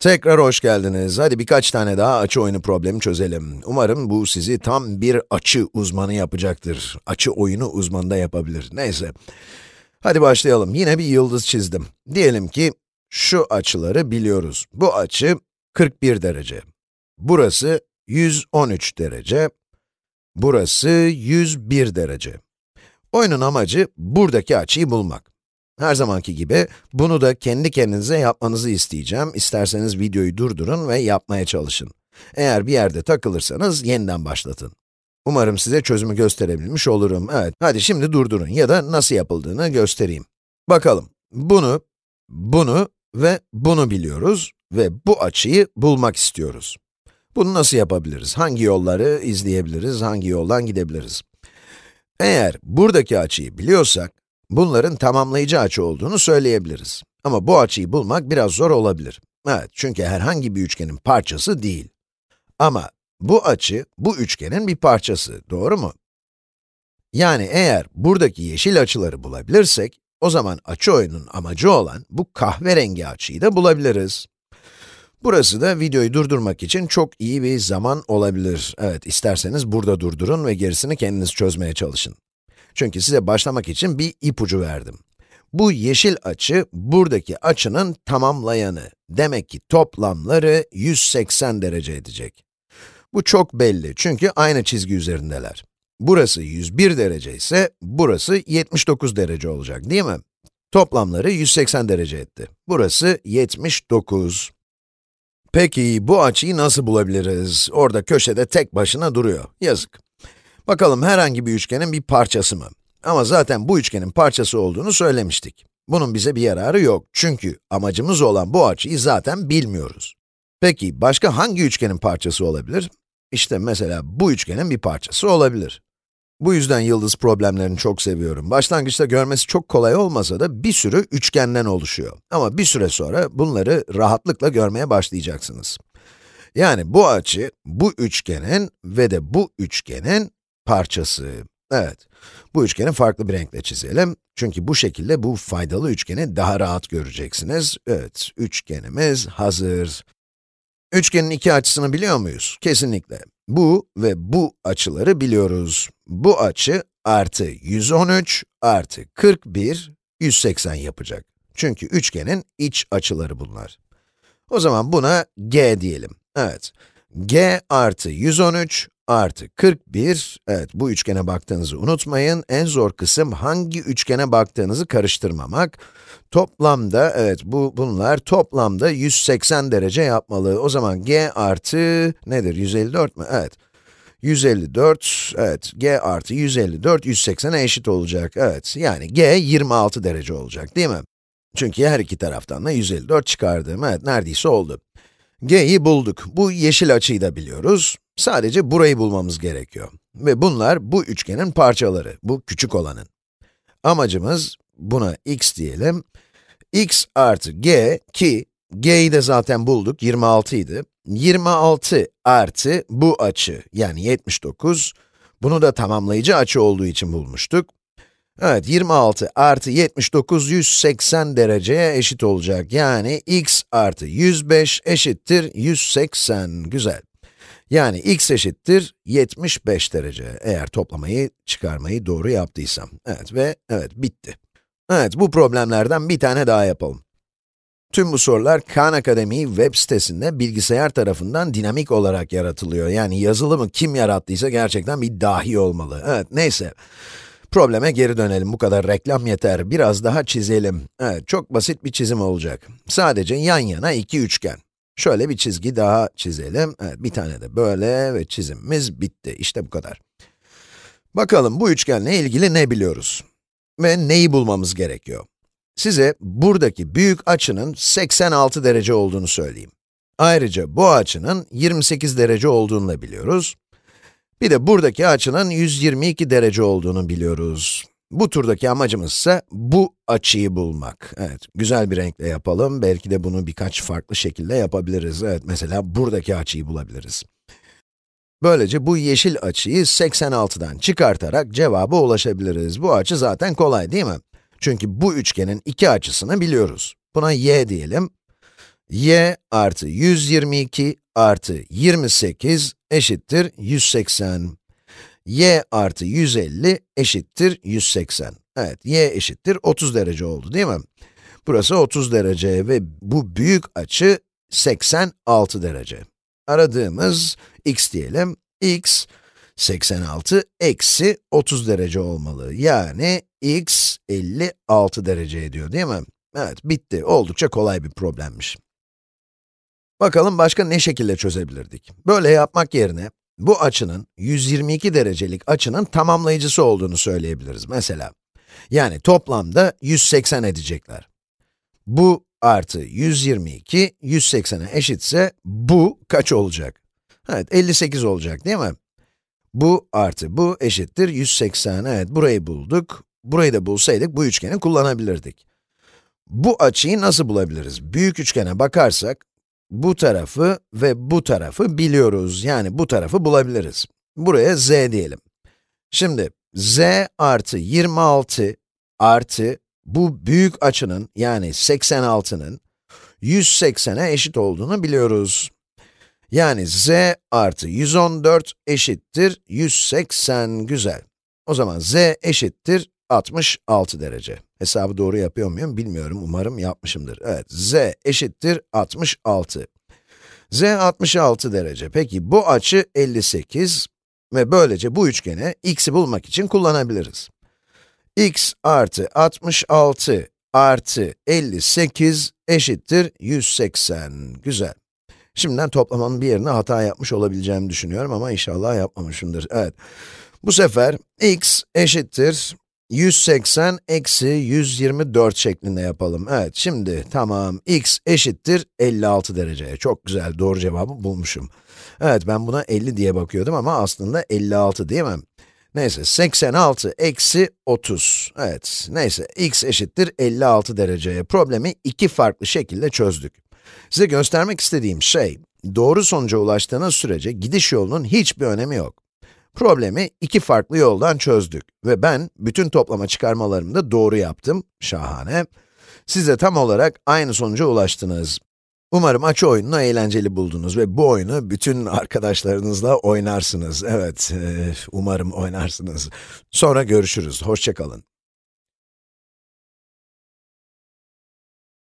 Tekrar hoş geldiniz. Hadi birkaç tane daha açı oyunu problemi çözelim. Umarım bu sizi tam bir açı uzmanı yapacaktır. Açı oyunu uzmanı da yapabilir. Neyse. Hadi başlayalım. Yine bir yıldız çizdim. Diyelim ki şu açıları biliyoruz. Bu açı 41 derece. Burası 113 derece. Burası 101 derece. Oyunun amacı buradaki açıyı bulmak. Her zamanki gibi bunu da kendi kendinize yapmanızı isteyeceğim. İsterseniz videoyu durdurun ve yapmaya çalışın. Eğer bir yerde takılırsanız yeniden başlatın. Umarım size çözümü gösterebilmiş olurum. Evet, hadi şimdi durdurun ya da nasıl yapıldığını göstereyim. Bakalım, bunu, bunu ve bunu biliyoruz ve bu açıyı bulmak istiyoruz. Bunu nasıl yapabiliriz? Hangi yolları izleyebiliriz, hangi yoldan gidebiliriz? Eğer buradaki açıyı biliyorsak, bunların tamamlayıcı açı olduğunu söyleyebiliriz. Ama bu açıyı bulmak biraz zor olabilir. Evet, çünkü herhangi bir üçgenin parçası değil. Ama bu açı, bu üçgenin bir parçası, doğru mu? Yani eğer buradaki yeşil açıları bulabilirsek, o zaman açı oyunun amacı olan bu kahverengi açıyı da bulabiliriz. Burası da videoyu durdurmak için çok iyi bir zaman olabilir. Evet, isterseniz burada durdurun ve gerisini kendiniz çözmeye çalışın. Çünkü size başlamak için bir ipucu verdim. Bu yeşil açı, buradaki açının tamamlayanı. Demek ki toplamları 180 derece edecek. Bu çok belli çünkü aynı çizgi üzerindeler. Burası 101 derece ise, burası 79 derece olacak değil mi? Toplamları 180 derece etti. Burası 79. Peki, bu açıyı nasıl bulabiliriz? Orada köşede tek başına duruyor. Yazık. Bakalım herhangi bir üçgenin bir parçası mı? Ama zaten bu üçgenin parçası olduğunu söylemiştik. Bunun bize bir yararı yok. Çünkü amacımız olan bu açıyı zaten bilmiyoruz. Peki, başka hangi üçgenin parçası olabilir? İşte mesela bu üçgenin bir parçası olabilir. Bu yüzden yıldız problemlerini çok seviyorum. Başlangıçta görmesi çok kolay olmasa da bir sürü üçgenden oluşuyor. Ama bir süre sonra bunları rahatlıkla görmeye başlayacaksınız. Yani bu açı, bu üçgenin ve de bu üçgenin parçası. Evet, bu üçgeni farklı bir renkle çizelim. Çünkü bu şekilde bu faydalı üçgeni daha rahat göreceksiniz. Evet, üçgenimiz hazır. Üçgenin iki açısını biliyor muyuz? Kesinlikle. Bu ve bu açıları biliyoruz. Bu açı artı 113 artı 41, 180 yapacak. Çünkü üçgenin iç açıları bunlar. O zaman buna g diyelim. Evet, g artı 113 artı 41, evet bu üçgene baktığınızı unutmayın. En zor kısım hangi üçgene baktığınızı karıştırmamak. Toplamda, evet bu bunlar toplamda 180 derece yapmalı. O zaman g artı nedir? 154 mü? Evet. 154, evet, g artı 154, 180'e eşit olacak, evet. Yani g 26 derece olacak, değil mi? Çünkü her iki taraftan da 154 çıkardım, evet, neredeyse oldu. g'yi bulduk. Bu yeşil açıyı da biliyoruz. Sadece burayı bulmamız gerekiyor. Ve bunlar bu üçgenin parçaları, bu küçük olanın. Amacımız, buna x diyelim, x artı g ki g'yi de zaten bulduk, 26 idi. 26 artı bu açı, yani 79, bunu da tamamlayıcı açı olduğu için bulmuştuk. Evet, 26 artı 79, 180 dereceye eşit olacak. Yani x artı 105 eşittir 180. Güzel. Yani x eşittir 75 derece, eğer toplamayı, çıkarmayı doğru yaptıysam. Evet ve evet, bitti. Evet, bu problemlerden bir tane daha yapalım. Tüm bu sorular Khan Akademi web sitesinde bilgisayar tarafından dinamik olarak yaratılıyor. Yani yazılımı kim yarattıysa gerçekten bir dahi olmalı. Evet, neyse. Probleme geri dönelim, bu kadar reklam yeter. Biraz daha çizelim. Evet, çok basit bir çizim olacak. Sadece yan yana iki üçgen. Şöyle bir çizgi daha çizelim. Evet, bir tane de böyle ve çizimimiz bitti. İşte bu kadar. Bakalım bu üçgenle ilgili ne biliyoruz? Ve neyi bulmamız gerekiyor? Size buradaki büyük açının 86 derece olduğunu söyleyeyim. Ayrıca bu açının 28 derece olduğunu da biliyoruz. Bir de buradaki açının 122 derece olduğunu biliyoruz. Bu turdaki amacımız ise bu açıyı bulmak. Evet, güzel bir renkle yapalım. Belki de bunu birkaç farklı şekilde yapabiliriz. Evet, mesela buradaki açıyı bulabiliriz. Böylece bu yeşil açıyı 86'dan çıkartarak cevaba ulaşabiliriz. Bu açı zaten kolay değil mi? Çünkü bu üçgenin iki açısını biliyoruz. Buna y diyelim. y artı 122 artı 28 eşittir 180. y artı 150 eşittir 180. Evet, y eşittir 30 derece oldu değil mi? Burası 30 derece ve bu büyük açı 86 derece. Aradığımız x diyelim, x 86 eksi 30 derece olmalı. Yani x 56 derece ediyor değil mi? Evet, bitti. Oldukça kolay bir problemmiş. Bakalım başka ne şekilde çözebilirdik? Böyle yapmak yerine, bu açının 122 derecelik açının tamamlayıcısı olduğunu söyleyebiliriz mesela. Yani toplamda 180 edecekler. Bu artı 122, 180'e eşitse bu kaç olacak? Evet, 58 olacak değil mi? Bu artı bu eşittir 180. Evet, burayı bulduk. Burayı da bulsaydık bu üçgeni kullanabilirdik. Bu açıyı nasıl bulabiliriz? Büyük üçgene bakarsak, bu tarafı ve bu tarafı biliyoruz. Yani bu tarafı bulabiliriz. Buraya z diyelim. Şimdi, z artı 26 artı bu büyük açının, yani 86'nın 180'e eşit olduğunu biliyoruz. Yani z artı 114 eşittir 180, güzel. O zaman z eşittir 66 derece. Hesabı doğru yapıyor muyum bilmiyorum, umarım yapmışımdır. Evet, z eşittir 66. z 66 derece. Peki bu açı 58 ve böylece bu üçgeni x'i bulmak için kullanabiliriz. x artı 66 artı 58 eşittir 180. Güzel. Şimdiden toplamanın bir yerine hata yapmış olabileceğimi düşünüyorum ama inşallah yapmamışımdır. Evet. Bu sefer x eşittir 180 eksi 124 şeklinde yapalım. Evet, şimdi tamam, x eşittir 56 dereceye. Çok güzel, doğru cevabı bulmuşum. Evet, ben buna 50 diye bakıyordum ama aslında 56 değil mi? Neyse, 86 eksi 30. Evet, neyse, x eşittir 56 dereceye. Problemi iki farklı şekilde çözdük. Size göstermek istediğim şey, doğru sonuca ulaştığınız sürece gidiş yolunun hiçbir önemi yok. Problemi iki farklı yoldan çözdük ve ben bütün toplama çıkarmalarımı da doğru yaptım. Şahane. Siz de tam olarak aynı sonuca ulaştınız. Umarım açı oyununu eğlenceli buldunuz ve bu oyunu bütün arkadaşlarınızla oynarsınız. Evet, umarım oynarsınız. Sonra görüşürüz. Hoşçakalın.